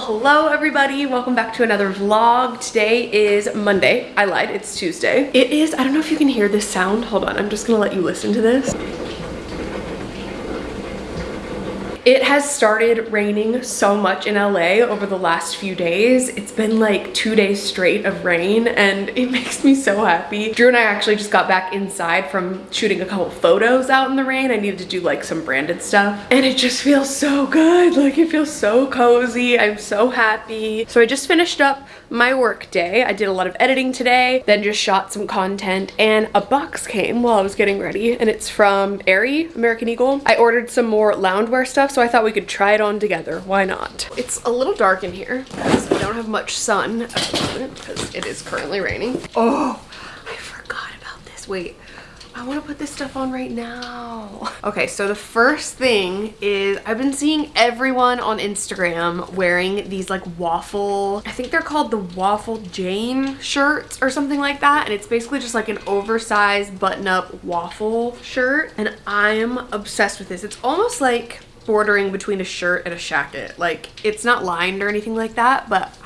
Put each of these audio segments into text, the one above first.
hello everybody. Welcome back to another vlog. Today is Monday. I lied, it's Tuesday. It is, I don't know if you can hear this sound. Hold on, I'm just gonna let you listen to this. It has started raining so much in LA over the last few days. It's been like two days straight of rain and it makes me so happy. Drew and I actually just got back inside from shooting a couple photos out in the rain. I needed to do like some branded stuff and it just feels so good. Like it feels so cozy. I'm so happy. So I just finished up my work day. I did a lot of editing today, then just shot some content and a box came while I was getting ready and it's from Aerie, American Eagle. I ordered some more loungewear stuff so I thought we could try it on together. Why not? It's a little dark in here because we don't have much sun at the moment because it is currently raining. Oh, I forgot about this. Wait, I want to put this stuff on right now. Okay, so the first thing is I've been seeing everyone on Instagram wearing these like waffle, I think they're called the Waffle Jane shirts or something like that. And it's basically just like an oversized button up waffle shirt. And I'm obsessed with this. It's almost like bordering between a shirt and a jacket. Like it's not lined or anything like that, but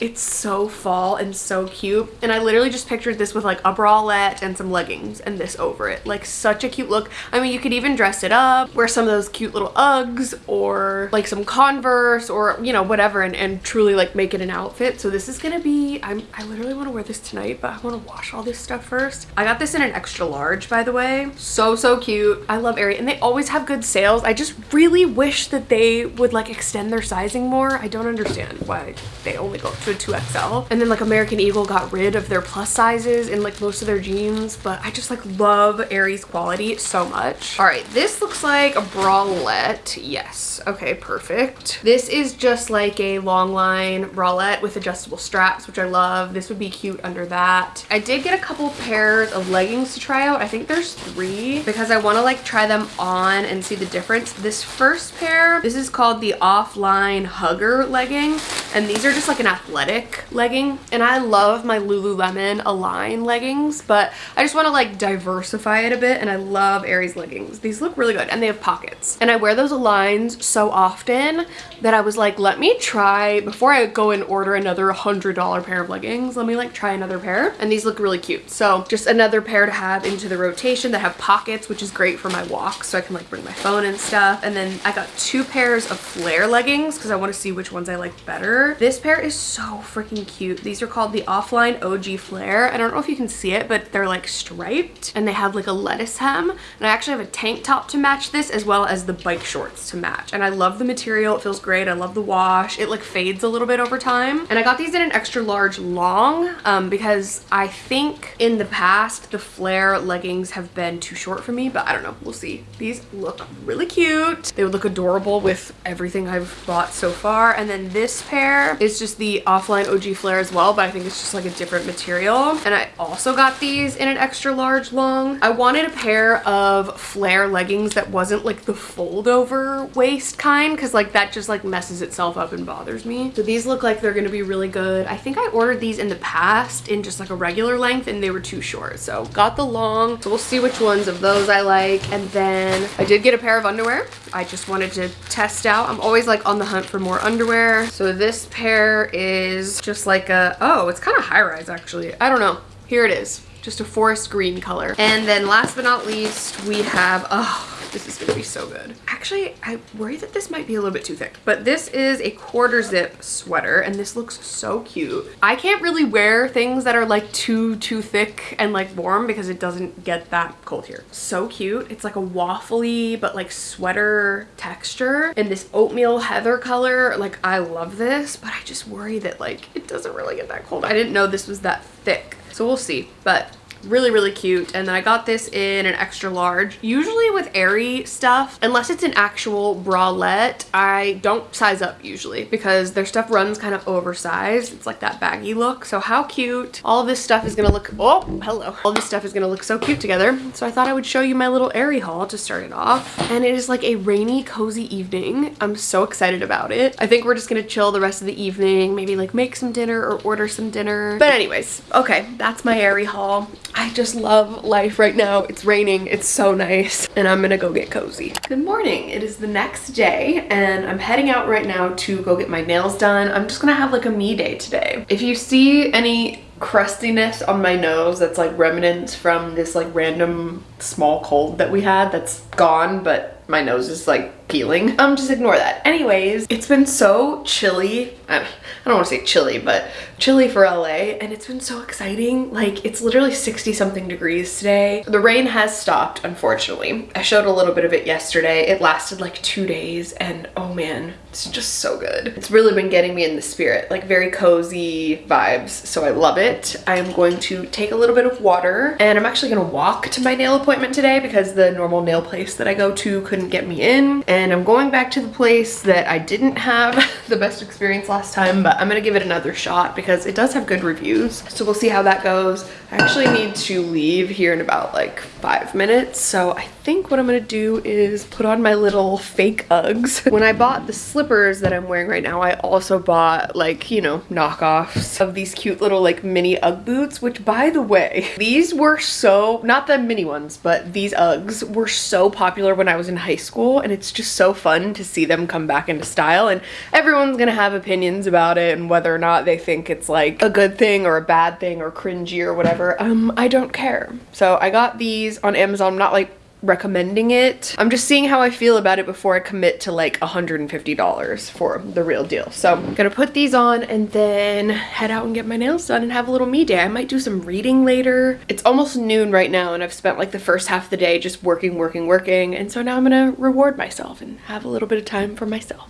it's so fall and so cute. And I literally just pictured this with like a bralette and some leggings and this over it. Like such a cute look. I mean, you could even dress it up, wear some of those cute little Uggs or like some Converse or, you know, whatever and, and truly like make it an outfit. So this is gonna be, I'm, I literally wanna wear this tonight, but I wanna wash all this stuff first. I got this in an extra large, by the way. So, so cute. I love Aerie and they always have good sales. I just really wish that they would like extend their sizing more. I don't understand why they only go to a 2XL. And then like American Eagle got rid of their plus sizes in like most of their jeans, but I just like love Aerie's quality so much. All right, this looks like a bralette. Yes, okay, perfect. This is just like a long line bralette with adjustable straps, which I love. This would be cute under that. I did get a couple pairs of leggings to try out. I think there's three because I want to like try them on and see the difference. This first pair, this is called the Offline Hugger legging, and these are just like an athletic legging. And I love my Lululemon Align leggings but I just want to like diversify it a bit and I love Aerie's leggings. These look really good and they have pockets. And I wear those Aligns so often that I was like let me try before I go and order another $100 pair of leggings let me like try another pair. And these look really cute. So just another pair to have into the rotation that have pockets which is great for my walks so I can like bring my phone and stuff. And then I got two pairs of flare leggings because I want to see which ones I like better. This pair is so freaking cute. These are called the Offline OG Flare. I don't know if you can see it, but they're like striped and they have like a lettuce hem. And I actually have a tank top to match this as well as the bike shorts to match. And I love the material. It feels great. I love the wash. It like fades a little bit over time. And I got these in an extra large long um, because I think in the past the flare leggings have been too short for me, but I don't know. We'll see. These look really cute. They would look adorable with everything I've bought so far. And then this pair is just the offline OG flare as well, but I think it's just like a different material. And I also got these in an extra large long. I wanted a pair of flare leggings that wasn't like the fold over waist kind because like that just like messes itself up and bothers me. So these look like they're gonna be really good. I think I ordered these in the past in just like a regular length and they were too short. So got the long. So we'll see which ones of those I like. And then I did get a pair of underwear. I just wanted to test out. I'm always like on the hunt for more underwear. So this pair is is just like a, oh, it's kind of high rise actually. I don't know. Here it is. Just a forest green color. And then last but not least, we have, oh, this is gonna be so good. Actually, I worry that this might be a little bit too thick, but this is a quarter zip sweater and this looks so cute. I can't really wear things that are like too, too thick and like warm because it doesn't get that cold here. So cute. It's like a waffly, but like sweater texture and this oatmeal heather color. Like I love this, but I just worry that like it doesn't really get that cold. I didn't know this was that thick. So we'll see, but really really cute. And then i got this in an extra large. Usually with Aerie stuff unless it's an actual bralette i don't size up usually because their stuff runs kind of oversized. It's like that baggy look. So how cute. All this stuff is gonna look oh hello. All this stuff is gonna look so cute together. So i thought i would show you my little Aerie haul to start it off. And it is like a rainy cozy evening. I'm so excited about it. I think we're just gonna chill the rest of the evening maybe like make some dinner or order some dinner. But anyways okay that's my Aerie haul I just love life right now. It's raining, it's so nice, and I'm gonna go get cozy. Good morning, it is the next day, and I'm heading out right now to go get my nails done. I'm just gonna have like a me day today. If you see any crustiness on my nose that's like remnants from this like random small cold that we had that's gone, but my nose is like peeling. Um, just ignore that. Anyways, it's been so chilly. I, don't want to say chilly, but chilly for LA. And it's been so exciting. Like it's literally 60 something degrees today. The rain has stopped, unfortunately. I showed a little bit of it yesterday. It lasted like two days and oh man, it's just so good. It's really been getting me in the spirit, like very cozy vibes. So I love it. I'm going to take a little bit of water and I'm actually gonna walk to my nail appointment today because the normal nail place that I go to couldn't get me in. And and I'm going back to the place that I didn't have the best experience last time, but I'm gonna give it another shot because it does have good reviews. So we'll see how that goes. I actually need to leave here in about like five minutes. So I think what I'm gonna do is put on my little fake Uggs. When I bought the slippers that I'm wearing right now, I also bought like, you know, knockoffs of these cute little like mini Ugg boots, which by the way, these were so, not the mini ones, but these Uggs were so popular when I was in high school and it's just so fun to see them come back into style and everyone's gonna have opinions about it and whether or not they think it's like a good thing or a bad thing or cringy or whatever whatever. Um, I don't care. So I got these on Amazon. I'm not like recommending it. I'm just seeing how I feel about it before I commit to like $150 for the real deal. So I'm gonna put these on and then head out and get my nails done and have a little me day. I might do some reading later. It's almost noon right now and I've spent like the first half of the day just working, working, working. And so now I'm gonna reward myself and have a little bit of time for myself.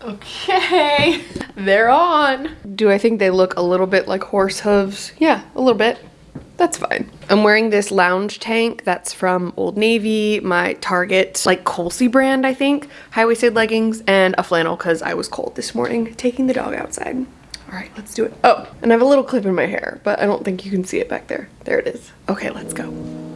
Okay, they're on. Do I think they look a little bit like horse hooves? Yeah, a little bit that's fine. I'm wearing this lounge tank that's from Old Navy, my Target, like Colsie brand, I think, high-waisted leggings, and a flannel because I was cold this morning taking the dog outside. All right, let's do it. Oh, and I have a little clip in my hair, but I don't think you can see it back there. There it is. Okay, let's go.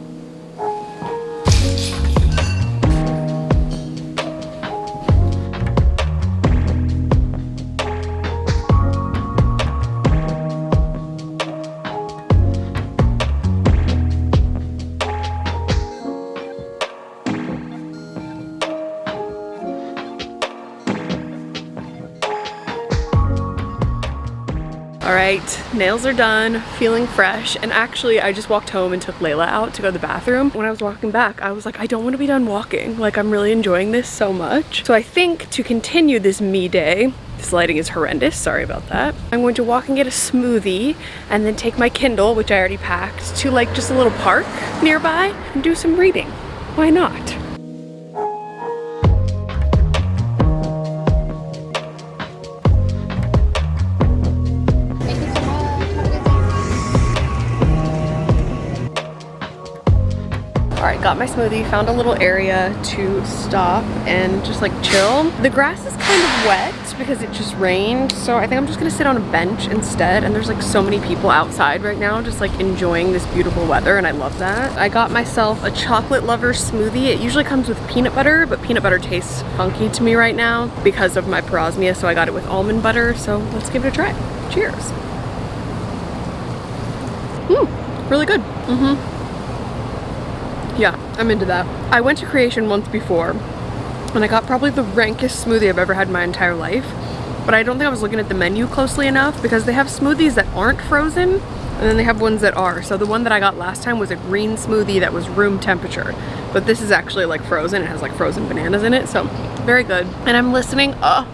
All right, nails are done, feeling fresh. And actually, I just walked home and took Layla out to go to the bathroom. When I was walking back, I was like, I don't want to be done walking. Like, I'm really enjoying this so much. So I think to continue this me day, this lighting is horrendous, sorry about that. I'm going to walk and get a smoothie and then take my Kindle, which I already packed, to like just a little park nearby and do some reading. Why not? Got my smoothie, found a little area to stop and just like chill. The grass is kind of wet because it just rained, so I think I'm just gonna sit on a bench instead. And there's like so many people outside right now just like enjoying this beautiful weather and I love that. I got myself a chocolate lover smoothie. It usually comes with peanut butter, but peanut butter tastes funky to me right now because of my parosmia, so I got it with almond butter. So let's give it a try. Cheers. Mmm, really good. Mm-hmm. Yeah, I'm into that. I went to Kreation once before and I got probably the rankest smoothie I've ever had in my entire life. But I don't think I was looking at the menu closely enough because they have smoothies that aren't frozen and then they have ones that are. So the one that I got last time was a green smoothie that was room temperature. But this is actually like frozen. It has like frozen bananas in it. So very good. And I'm listening, oh,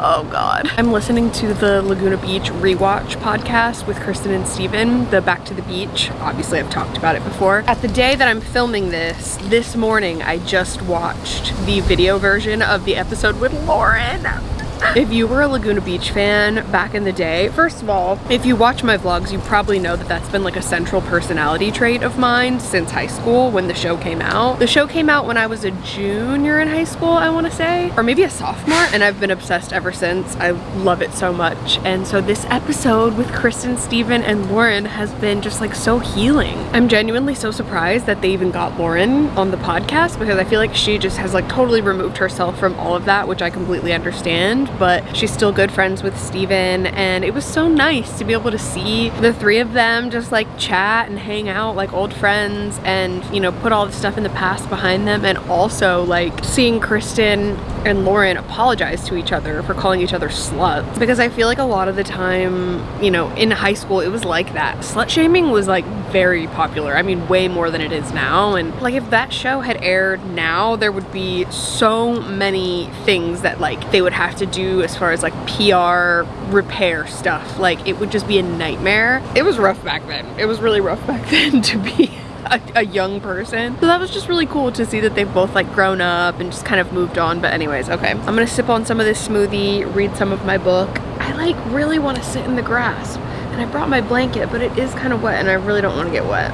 oh God. I'm listening to the Laguna Beach Rewatch podcast with Kristin and Stephen, the Back to the Beach. Obviously I've talked about it before. At the day that I'm filming this, this morning, I just watched the video version of the episode with Lauren. If you were a Laguna Beach fan back in the day, first of all, if you watch my vlogs, you probably know that that's been like a central personality trait of mine since high school when the show came out. The show came out when I was a junior in high school, I wanna say, or maybe a sophomore, and I've been obsessed ever since. I love it so much. And so this episode with Kristin, Stephen, and Lauren has been just like so healing. I'm genuinely so surprised that they even got Lauren on the podcast because I feel like she just has like totally removed herself from all of that, which I completely understand but she's still good friends with Stephen and it was so nice to be able to see the three of them just like chat and hang out like old friends and you know put all the stuff in the past behind them and also like seeing Kristin and Lauren apologize to each other for calling each other sluts. Because I feel like a lot of the time you know in high school it was like that. Slut shaming was like very popular. I mean way more than it is now. And like if that show had aired now there would be so many things that like they would have to do as far as like PR repair stuff. Like it would just be a nightmare. It was rough back then. It was really rough back then to be a, a, young person. So that was just really cool to see that they've both like grown up and just kind of moved on. But anyways, okay. I'm gonna sip on some of this smoothie, read some of my book. I like really wanna sit in the grass. And I brought my blanket, but it is kind of wet and I really don't wanna get wet.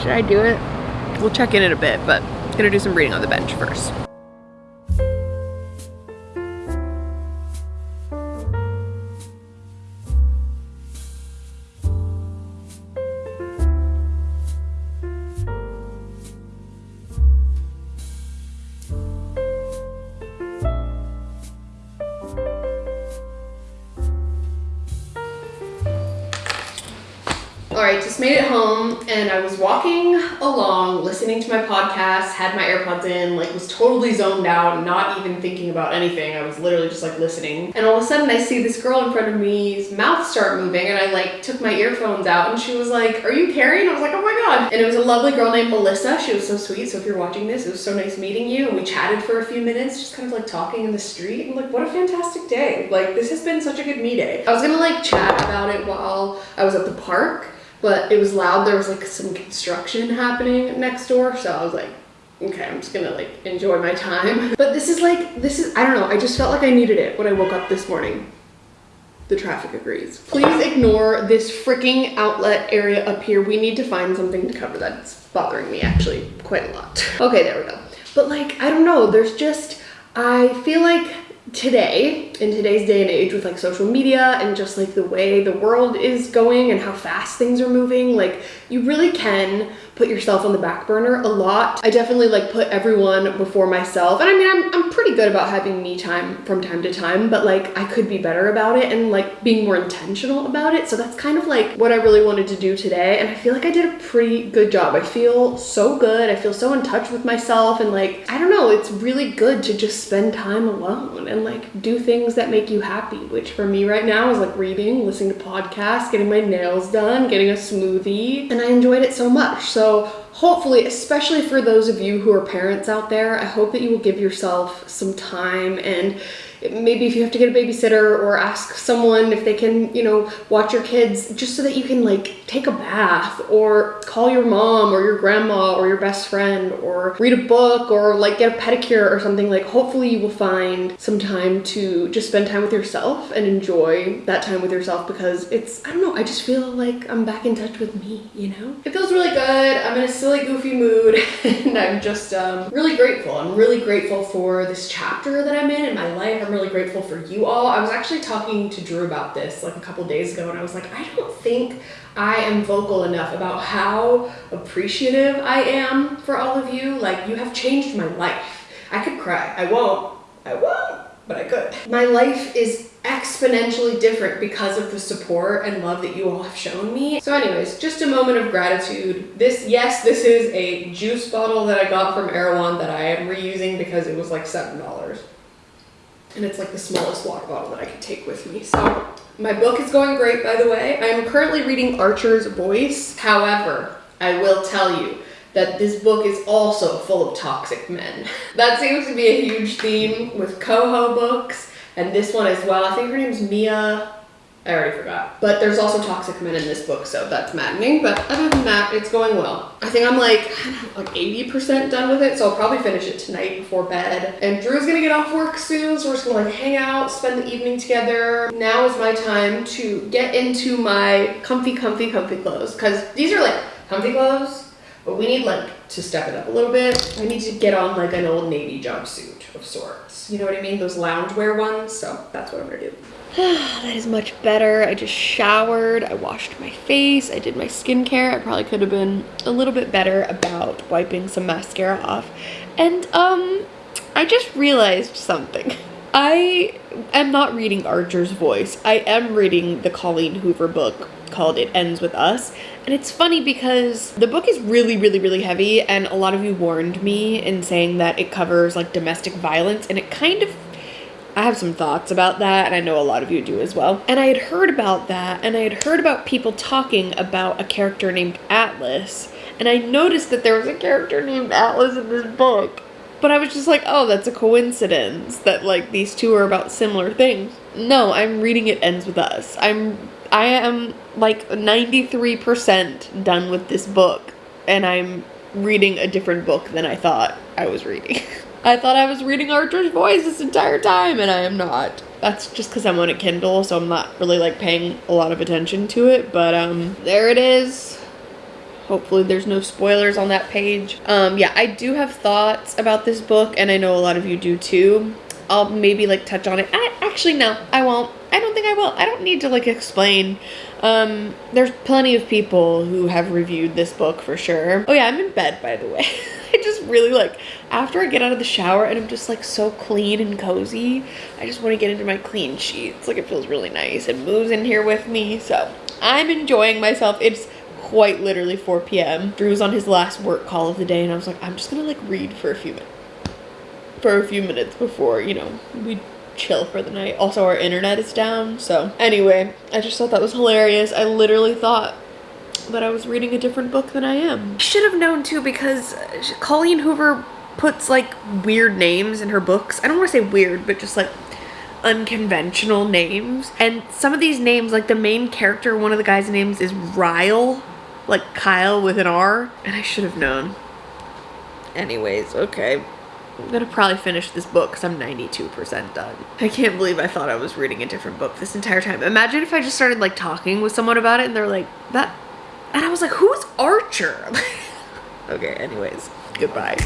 Should I do it? We'll check in in a bit, but gonna do some reading on the bench first. Along, listening to my podcast, had my AirPods in, like was totally zoned out, not even thinking about anything. I was literally just like listening. And all of a sudden I see this girl in front of me's mouth start moving and I like took my earphones out and she was like, are you Carrie? And I was like, oh my God. And it was a lovely girl named Melissa. She was so sweet. So if you're watching this, it was so nice meeting you. And we chatted for a few minutes, just kind of like talking in the street. And like, what a fantastic day. Like this has been such a good me day. I was gonna like chat about it while I was at the park but it was loud. There was like some construction happening next door. So I was like, okay, I'm just gonna like enjoy my time. But this is like, this is, I don't know. I just felt like I needed it when I woke up this morning. The traffic agrees. Please ignore this freaking outlet area up here. We need to find something to cover that's bothering me actually quite a lot. Okay, there we go. But like, I don't know. There's just, I feel like today in today's day and age with like social media and just like the way the world is going and how fast things are moving like you really can put yourself on the back burner a lot. I definitely like put everyone before myself and i mean i'm, I'm pretty good about having me time from time to time but like i could be better about it and like being more intentional about it so that's kind of like what i really wanted to do today and i feel like i did a pretty good job. I feel so good. I feel so in touch with myself and like i don't know it's really good to just spend time alone and like do things that make you happy which for me right now is like reading listening to podcasts getting my nails done getting a smoothie and i enjoyed it so much. So hopefully, especially for those of you who are parents out there, I hope that you will give yourself some time and maybe if you have to get a babysitter or ask someone if they can, you know, watch your kids just so that you can like take a bath or call your mom or your grandma or your best friend or read a book or like get a pedicure or something like hopefully you will find some time to just spend time with yourself and enjoy that time with yourself because it's, I don't know, I just feel like I'm back in touch with me, you know? It feels really good. I'm in a silly, goofy mood and I'm just um, really grateful. I'm really grateful for this chapter that I'm in in my life. I'm really grateful for you all. I was actually talking to Drew about this like a couple days ago and I was like, I don't think I am vocal enough about how appreciative I am for all of you. Like you have changed my life. I could cry. I won't. I won't, but I could. My life is exponentially different because of the support and love that you all have shown me. So anyways, just a moment of gratitude. This, yes, this is a juice bottle that I got from Erewhon that I am reusing because it was like $7 and it's like the smallest water bottle that I could take with me. So my book is going great, by the way. I am currently reading Archer's Voice. However, I will tell you that this book is also full of toxic men. That seems to be a huge theme with Coho books and this one as well. I think her name's Mia I already forgot. But there's also toxic men in this book, so that's maddening. But other than that, it's going well. I think I'm like, like 80% done with it, so I'll probably finish it tonight before bed. And Drew's gonna get off work soon, so we're just gonna like hang out, spend the evening together. Now is my time to get into my comfy, comfy, comfy clothes. Cause these are like comfy clothes, but we need like to step it up a little bit. I need to get on like an old navy jumpsuit of sorts. You know what I mean? Those loungewear ones. So that's what I'm gonna do. that is much better. I just showered, I washed my face, I did my skincare. I probably could have been a little bit better about wiping some mascara off. And um, I just realized something. I am not reading Archer's voice. I am reading the Colleen Hoover book called It Ends With Us. And it's funny because the book is really, really, really heavy, and a lot of you warned me in saying that it covers like domestic violence, and it kind of I have some thoughts about that, and I know a lot of you do as well. And I had heard about that, and I had heard about people talking about a character named Atlas, and I noticed that there was a character named Atlas in this book. But I was just like, oh, that's a coincidence that like these two are about similar things. No, I'm reading It Ends With Us. I'm I am like 93% done with this book, and I'm reading a different book than I thought I was reading. I thought I was reading Archer's voice this entire time, and I am not. That's just because I'm on a Kindle, so I'm not really like paying a lot of attention to it. But um, there it is. Hopefully there's no spoilers on that page. Um, yeah, I do have thoughts about this book, and I know a lot of you do too. I'll maybe like touch on it. I, actually, no, I won't. I don't think I will. I don't need to like explain. Um, there's plenty of people who have reviewed this book for sure. Oh yeah, I'm in bed by the way. Just really like, after I get out of the shower and I'm just like so clean and cozy, I just want to get into my clean sheets. Like it feels really nice. It moves in here with me. So I'm enjoying myself. It's quite literally 4 p.m. Drew's on his last work call of the day and I was like, I'm just gonna like read for a few minutes. For a few minutes before, you know, we chill for the night. Also, our internet is down. So anyway, I just thought that was hilarious. I literally thought that I was reading a different book than I am. I should have known too because Colleen Hoover puts like weird names in her books. I don't want to say weird, but just like unconventional names. And some of these names, like the main character, one of the guy's names is Ryle, like Kyle with an R. And I should have known. Anyways, okay. I'm gonna probably finish this book because I'm 92% done. I can't believe I thought I was reading a different book this entire time. Imagine if I just started like talking with someone about it and they're like, that and I was like, who's Archer? okay, anyways, goodbye.